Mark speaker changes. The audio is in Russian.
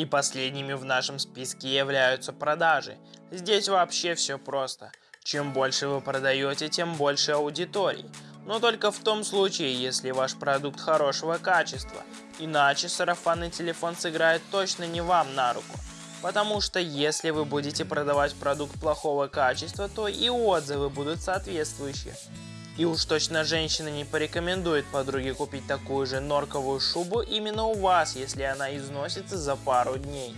Speaker 1: И последними в нашем списке являются продажи. Здесь вообще все просто. Чем больше вы продаете, тем больше аудиторий. Но только в том случае, если ваш продукт хорошего качества. Иначе сарафанный телефон сыграет точно не вам на руку. Потому что если вы будете продавать продукт плохого качества, то и отзывы будут соответствующие. И уж точно женщина не порекомендует подруге купить такую же норковую шубу именно у вас, если она износится за пару дней.